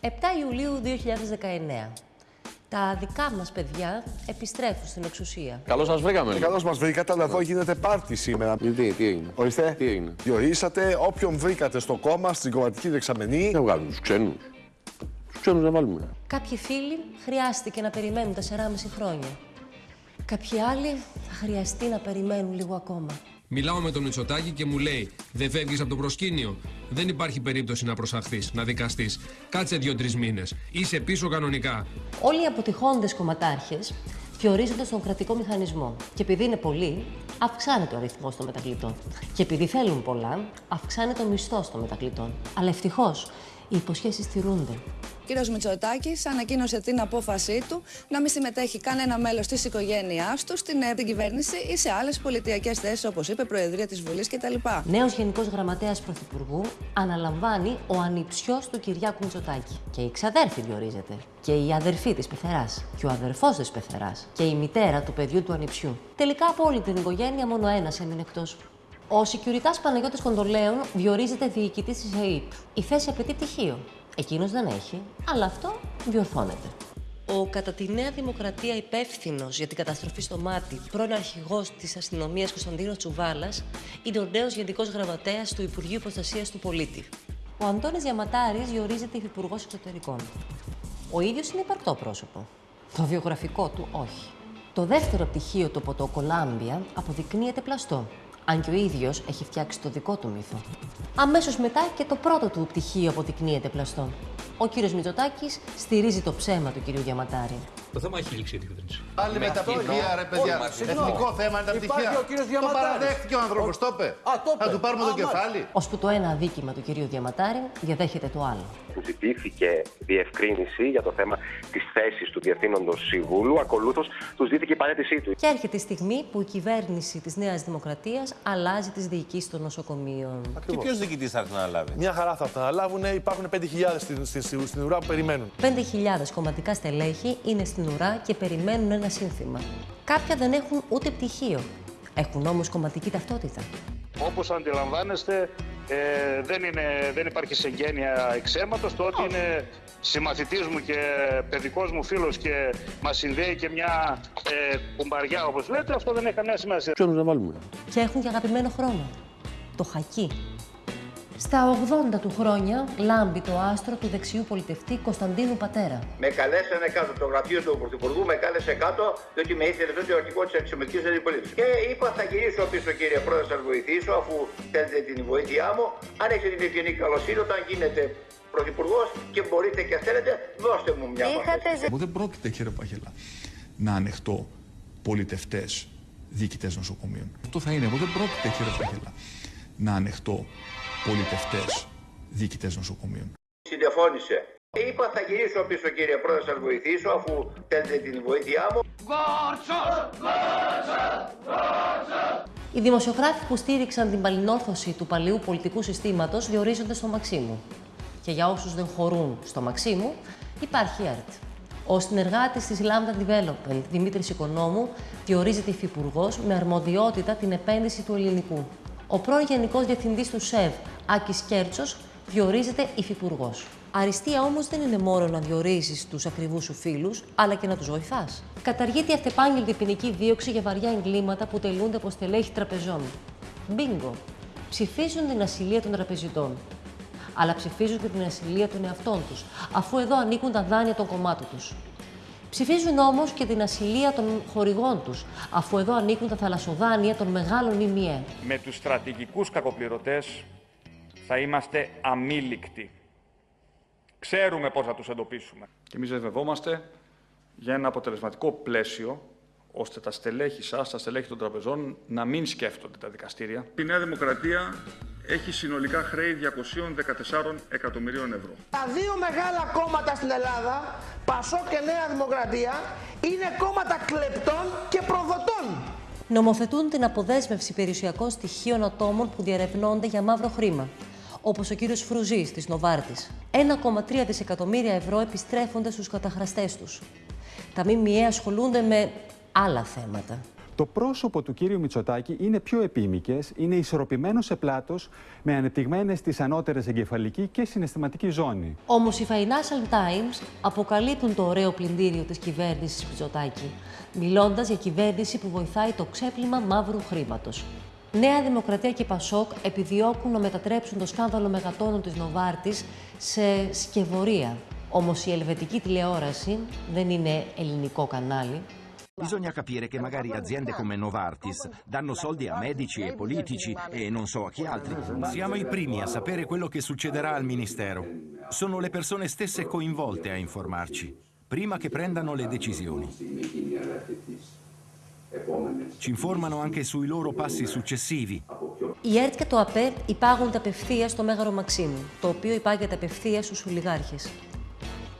7 Ιουλίου 2019. Τα δικά μας παιδιά επιστρέφουν στην εξουσία. Καλώς σα βρήκαμε. Καλώς μας βρήκατε, αλλά εδώ γίνεται πάρτι σήμερα. Τι, τι έγινε. Ορίστε. Τι έγινε. Διορίσατε όποιον βρήκατε στο κόμμα, στην κομματική δεξαμενή. Να βγάλουμε τους ξένους. Τους ξένους να βάλουμε. Κάποιοι φίλοι χρειάστηκε να περιμένουν 4,5 χρόνια. Κάποιοι άλλοι θα χρειαστεί να περιμένουν λίγο ακόμα. Μιλάω με τον Μητσοτάκη και μου λέει: Δεν φεύγεις από το προσκήνιο. Δεν υπάρχει περίπτωση να προσαχθείς, να δικαστείς. Κάτσε δύο-τρεις μήνες. Είσαι πίσω κανονικά. Όλοι οι αποτυχώντες κομματάρχες διορίζονται στον κρατικό μηχανισμό. Και επειδή είναι πολλοί, αυξάνεται ο αριθμός των μετακλητών. Και επειδή θέλουν πολλά, αυξάνεται ο μισθός των μετακλητών. Αλλά ευτυχώς οι υποσχέσεις τηρούνται. Ο κύριος Μητσοτάκης ανακοίνωσε την απόφασή του να μην συμμετέχει κανένα μέλος της οικογένειάς του στην ε, την κυβέρνηση ή σε άλλες πολιτιακές θέσεις, όπως είπε, Προεδρία της Βουλής κτλ. Νέος Γενικός Γραμματέας Πρωθυπουργού αναλαμβάνει ο ανιψιός του Κυριάκου Μητσοτάκη. Και η ξαδέρφη διορίζεται. Και η αδερφή της πεθεράς. Και ο αδερφός της πεθεράς. Και η μητέρα του παιδιού του ανιψιού. Τελικά από όλη την οικογένεια μόνο ένας έμεινε εκτός. Ο Σικιουριτάς Παναγιώτης Κοντολέων διορίζεται διοικητής της ΑΕΠ. Η θέση απαιτεί πτυχίο. Εκείνος δεν έχει, αλλά αυτό διορθώνεται. Ο κατά τη Νέα Δημοκρατία υπεύθυνος για την καταστροφή στο μάτι, πρώην αρχηγός της αστυνομίας Κωνσταντίνος Τσουβάλας, είναι ο νέος Γενικός Γραμματέας του Υπουργείου Προστασίας του Πολίτη. Ο Αντώνης Διαματάρη διορίζεται υφυπουργός εξωτερικών. Ο ίδιος είναι υπαρκτό πρόσωπο. Το βιογραφικό του όχι. Το δεύτερο πτυχίο του από το Κολάμπια αποδεικνύεται πλαστό. Αν και ο ίδιος έχει φτιάξει το δικό του μύθο. Αμέσως μετά και το πρώτο του πτυχίο αποδεικνύεται πλαστό. Ο κύριος Μητσοτάκης στηρίζει το ψέμα του κυρίου Διαματάρη. Το θέμα έχει λήξει η κυβέρνηση. Πάλι με τα πτυχία, ρε παιδιά. Εθνικό θέμα είναι τα πτυχία. ο κύριος Το Διαματάρης. παραδέχτηκε ο άνθρωπος, το είπε. Α, το είπε. Θα του πάρουμε Α, το κεφάλι. Ώσπου το ένα αδίκημα του κυρίου Διαματάρη διαδέχεται το άλλο. που ζητήθηκε διευκρίνηση για το θέμα της θέσης του Διευθύνοντος Συμβούλου. Ακολούθως τους δίθηκε η παρέτησή του. Και έρχεται η στιγμή που η κυβέρνηση της Νέας Δημοκρατίας αλλάζει τις διοικήσεις των νοσοκομείων. Και ποιος διοικητής θα έρθει να αναλάβει; Μια χαρά θα τα αναλάβουν. Υπάρχουν 5.000 στην, στην, στην, στην ουρά που περιμένουν. 5.000 κομματικά στελέχη είναι στην ουρά και περιμένουν ένα σύνθημα. Κάποια δεν έχουν ούτε πτυχίο. Έχουν όμως κομματική ταυτότητα. Όπως αντιλαμβάνεστε, ε, δεν, είναι, δεν υπάρχει συγγένεια εξαίματος. Το ότι είναι συμμαθητής μου και παιδικός μου φίλος και μας συνδέει και μια ε, κουμπαριά όπως λέτε, αυτό δεν έχει καμία σημασία. Ξένου να βάλουμε; Και έχουν και αγαπημένο χρώμα. Το χακί. Στα 80 του χρόνια λάμπει το άστρο του δεξιού πολιτευτή Κωνσταντίνου Πατέρα. Με καλέσανε κάτω το γραφείο του Πρωθυπουργού, με κάλεσε κάτω, διότι με ήθελε τότε ο αρχηγός της αξιωματική αντιπολίτευση. Και είπα, θα γυρίσω πίσω, κύριε Πρόεδρε, θα σας βοηθήσω, αφού θέλετε την βοήθειά μου. Αν έχετε την ευγενή καλοσύνη, όταν γίνετε Πρωθυπουργός και μπορείτε και θέλετε, δώστε μου μια μάχη. Εγώ δεν πρόκειται, κύριε Παχελά, να ανεχτώ πολιτευτές διοικητές νοσοκομείων. Αυτό θα είναι. Εγώ δεν πρόκειται, κύριε Παχελά, να ανεχτώ πολιτευτές διοικητές νοσοκομείων. Συντεφώνησε. Και είπα, θα γυρίσω πίσω, κύριε Πρόεδρε, θα σας βοηθήσω, αφού θέλετε την βοήθειά μου. Οι δημοσιογράφοι που στήριξαν την παλινόρθωση του παλιού πολιτικού συστήματος διορίζονται στο Μαξίμου. Και για όσους δεν χωρούν στο Μαξίμου, υπάρχει ΕΡΤ. Ο συνεργάτης της Lambda Development, Δημήτρης Οικονόμου, διορίζεται υφυπουργός με αρμοδιότητα την επένδυση του ελληνικού. Ο πρώην Γενικός Διευθυντής του ΣΕΒ, Άκης Κέρτσος, διορίζεται υφυπουργός. Αριστεία όμως δεν είναι μόνο να διορίζεις τους ακριβούς σου φίλους, αλλά και να τους βοηθάς. Καταργείται η αυτεπάγγελτη ποινική δίωξη για βαριά εγκλήματα που τελούνται από στελέχη τραπεζών. Μπίνγκο. Ψηφίζουν την ασυλία των τραπεζιτών. Αλλά ψηφίζουν και την ασυλία των εαυτών τους, αφού εδώ ανήκουν τα δάνεια των κομμάτων τους. Ψηφίζουν όμως και την ασυλία των χορηγών τους, αφού εδώ ανήκουν τα θαλασσοδάνεια των μεγάλων ΙΜΙΕ. Με τους στρατηγικούς κακοπληρωτές θα είμαστε αμήλικτοι. Ξέρουμε πώς θα τους εντοπίσουμε. Και εμείς βεβαιόμαστε για ένα αποτελεσματικό πλαίσιο ώστε τα στελέχη σας, τα στελέχη των τραπεζών, να μην σκέφτονται τα δικαστήρια. Η Νέα Δημοκρατία έχει συνολικά χρέη 214 εκατομμυρίων ευρώ. Τα δύο μεγάλα κόμματα στην Ελλάδα, Πασό και Νέα Δημοκρατία, είναι κόμματα κλεπτών και προδοτών. Νομοθετούν την αποδέσμευση περιουσιακών στοιχείων ατόμων που διαρευνώνται για μαύρο χρήμα, όπως ο κύριος Φρουζής της Νοβάρτης. 1,3 δισεκατομμύρια ευρώ επιστρέφονται στους καταχραστές τους. Τα ΜΜΕ ασχολούνται με άλλα θέματα. Το πρόσωπο του κύριου Μητσοτάκη είναι πιο επίμικες, είναι ισορροπημένος σε πλάτος, με ανεπτυγμένες στις ανώτερες εγκεφαλική και συναισθηματική ζώνη. Όμως οι Financial Times αποκαλύπτουν το ωραίο πλυντήριο της κυβέρνησης Μητσοτάκη, μιλώντας για κυβέρνηση που βοηθάει το ξέπλυμα μαύρου χρήματος. Νέα Δημοκρατία και Πασόκ επιδιώκουν να μετατρέψουν το σκάνδαλο μεγατόνων της Νοβάρτης σε σκευωρία. Όμως η ελβετική τηλεόραση δεν είναι ελληνικό κανάλι. Bisogna capire che magari aziende come Novartis danno soldi a medici e politici e non so a chi altri. Siamo i primi a sapere quello che succederà al Ministero. Sono le persone stesse coinvolte a informarci, prima che prendano le decisioni. Ci informano anche sui loro passi successivi. Η ΕΡΤ και το ΑΠΕ υπάγονται απευθεία στο Μέγαρο Μαξίμου, το οποίο υπάγεται απευθεία στου ολιγάρχες.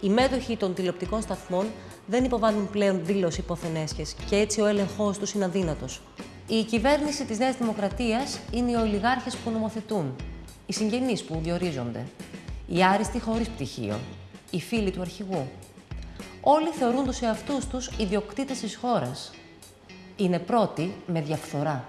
Οι μέτοχοι των τηλεοπτικών σταθμών δεν υποβάλλουν πλέον δήλωση υποθενέσχε και έτσι ο έλεγχός τους είναι αδύνατος. Η κυβέρνηση της Νέας Δημοκρατίας είναι οι ολιγάρχες που νομοθετούν, οι συγγενείς που διορίζονται, οι άριστοι χωρίς πτυχίο, οι φίλοι του αρχηγού. Όλοι θεωρούν τους εαυτούς τους ιδιοκτήτες της χώρας. Είναι πρώτοι με διαφθορά.